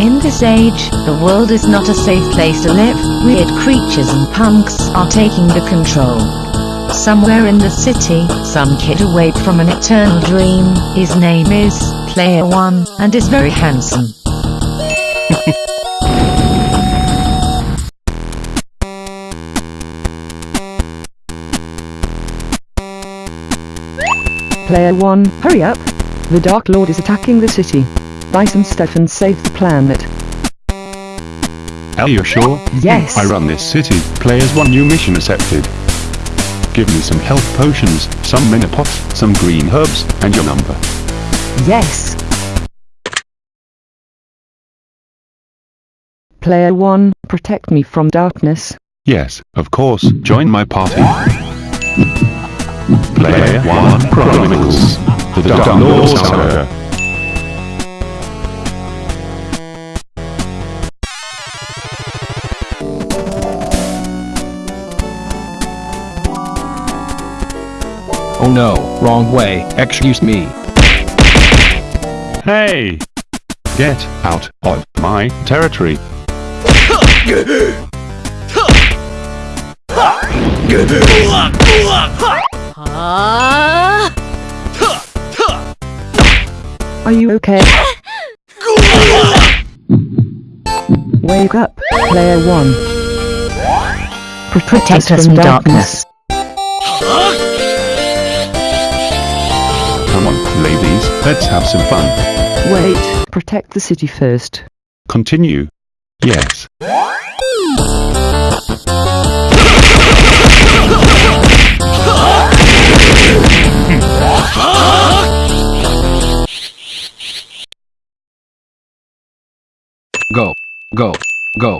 In this age, the world is not a safe place to live. Weird creatures and punks are taking the control. Somewhere in the city, some kid awake from an eternal dream. His name is Player One, and is very handsome. Player 1, hurry up! The Dark Lord is attacking the city. Buy some stuff and save the planet. Are you sure? Yes. I run this city. Players one new mission accepted. Give me some health potions, some minipots, some green herbs, and your number. Yes. Player 1, protect me from darkness. Yes, of course. Join my party. Player 1 Chronicles. The Dark Lord Oh no, wrong way, excuse me. Hey! Get out of my territory. Are you okay? Wake up, Player 1. Protect, us from darkness. Come on, ladies, let's have some fun. Wait, protect the city first. Continue. Yes. Go, go, go.